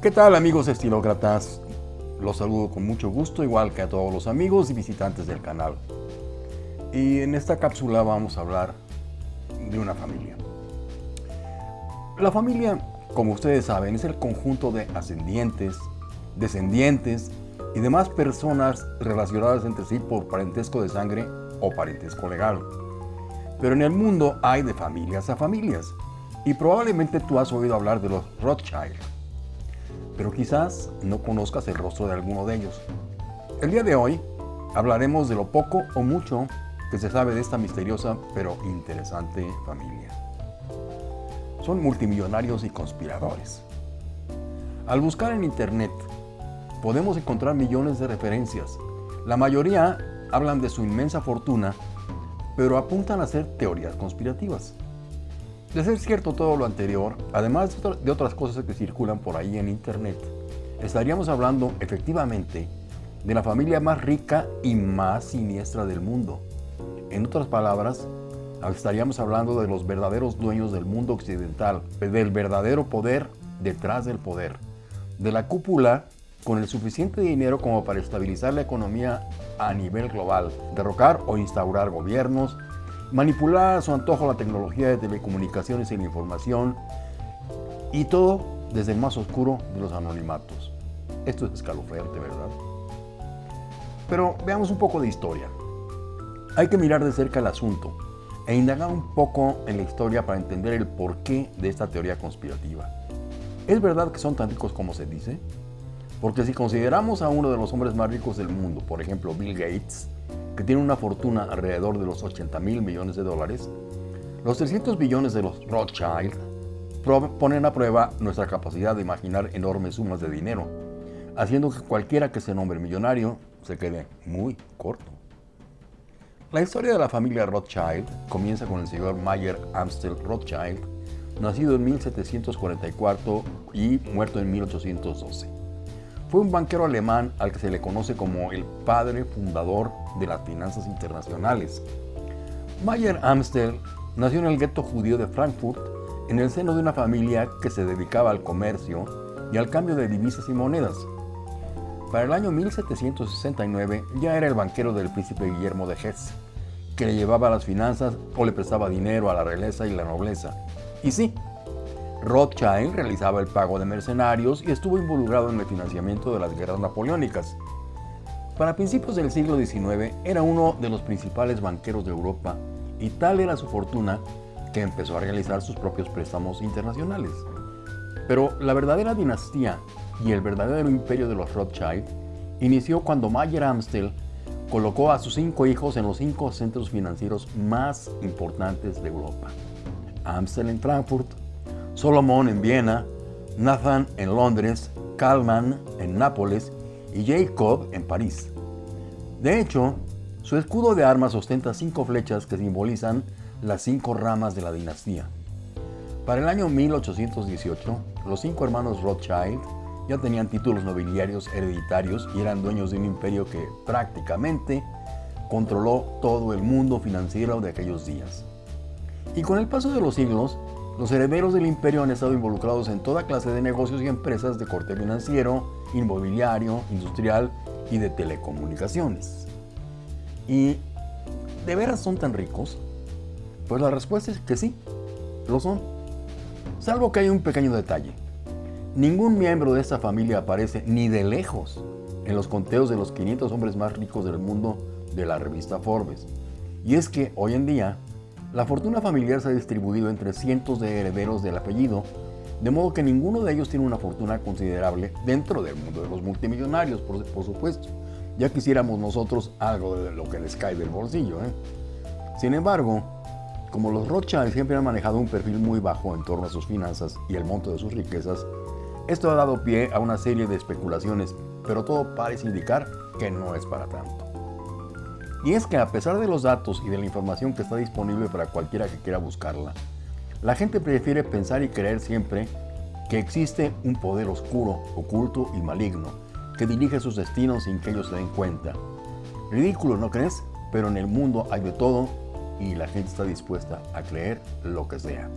¿Qué tal amigos estilócratas? Los saludo con mucho gusto, igual que a todos los amigos y visitantes del canal. Y en esta cápsula vamos a hablar de una familia. La familia, como ustedes saben, es el conjunto de ascendientes, descendientes y demás personas relacionadas entre sí por parentesco de sangre o parentesco legal. Pero en el mundo hay de familias a familias, y probablemente tú has oído hablar de los Rothschild pero quizás no conozcas el rostro de alguno de ellos. El día de hoy hablaremos de lo poco o mucho que se sabe de esta misteriosa pero interesante familia. Son multimillonarios y conspiradores. Al buscar en internet podemos encontrar millones de referencias. La mayoría hablan de su inmensa fortuna, pero apuntan a ser teorías conspirativas. De ser cierto todo lo anterior, además de otras cosas que circulan por ahí en internet, estaríamos hablando efectivamente de la familia más rica y más siniestra del mundo. En otras palabras, estaríamos hablando de los verdaderos dueños del mundo occidental, del verdadero poder detrás del poder, de la cúpula con el suficiente dinero como para estabilizar la economía a nivel global, derrocar o instaurar gobiernos, manipular a su antojo la tecnología de telecomunicaciones y la información y todo desde el más oscuro de los anonimatos. Esto es escalofriante, ¿verdad? Pero veamos un poco de historia. Hay que mirar de cerca el asunto e indagar un poco en la historia para entender el porqué de esta teoría conspirativa. ¿Es verdad que son tan ricos como se dice? Porque si consideramos a uno de los hombres más ricos del mundo, por ejemplo Bill Gates, que tiene una fortuna alrededor de los 80 mil millones de dólares, los 300 billones de los Rothschild ponen a prueba nuestra capacidad de imaginar enormes sumas de dinero, haciendo que cualquiera que se nombre millonario se quede muy corto. La historia de la familia Rothschild comienza con el señor Mayer Amstel Rothschild, nacido en 1744 y muerto en 1812. Fue un banquero alemán al que se le conoce como el padre fundador de las finanzas internacionales. Mayer Amstel nació en el gueto judío de Frankfurt en el seno de una familia que se dedicaba al comercio y al cambio de divisas y monedas. Para el año 1769 ya era el banquero del príncipe Guillermo de Hesse, que le llevaba las finanzas o le prestaba dinero a la realeza y la nobleza. Y sí, Rothschild realizaba el pago de mercenarios y estuvo involucrado en el financiamiento de las guerras napoleónicas. Para principios del siglo XIX era uno de los principales banqueros de Europa y tal era su fortuna que empezó a realizar sus propios préstamos internacionales. Pero la verdadera dinastía y el verdadero imperio de los Rothschild inició cuando Mayer Amstel colocó a sus cinco hijos en los cinco centros financieros más importantes de Europa. Amstel en Frankfurt, Solomon en Viena, Nathan en Londres, Kalman en Nápoles y Jacob en París. De hecho, su escudo de armas ostenta cinco flechas que simbolizan las cinco ramas de la dinastía. Para el año 1818, los cinco hermanos Rothschild ya tenían títulos nobiliarios hereditarios y eran dueños de un imperio que prácticamente controló todo el mundo financiero de aquellos días. Y con el paso de los siglos, los herederos del imperio han estado involucrados en toda clase de negocios y empresas de corte financiero, inmobiliario, industrial y de telecomunicaciones. ¿Y de veras son tan ricos? Pues la respuesta es que sí, lo son. Salvo que hay un pequeño detalle. Ningún miembro de esta familia aparece ni de lejos en los conteos de los 500 hombres más ricos del mundo de la revista Forbes. Y es que hoy en día la fortuna familiar se ha distribuido entre cientos de herederos del apellido, de modo que ninguno de ellos tiene una fortuna considerable dentro del mundo de los multimillonarios, por, supuesto. Ya quisiéramos nosotros algo de lo que les cae del bolsillo. ¿eh? Sin embargo, como los Rothschild siempre han manejado un perfil muy bajo en torno a sus finanzas y el monto de sus riquezas, esto ha dado pie a una serie de especulaciones, pero todo parece indicar que no es para tanto. Y es que a pesar de los datos y de la información que está disponible para cualquiera que quiera buscarla, la gente prefiere pensar y creer siempre que existe un poder oscuro, oculto y maligno que dirige sus destinos sin que ellos se den cuenta. Ridículo, ¿no crees? Pero en el mundo hay de todo y la gente está dispuesta a creer lo que sea.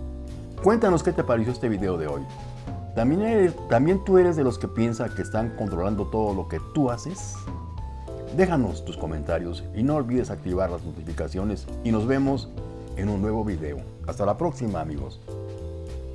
Cuéntanos qué te pareció este video de hoy. ¿También, ¿También tú eres de los que piensa que están controlando todo lo que tú haces? Déjanos tus comentarios y no olvides activar las notificaciones y nos vemos en un nuevo video. Hasta la próxima amigos.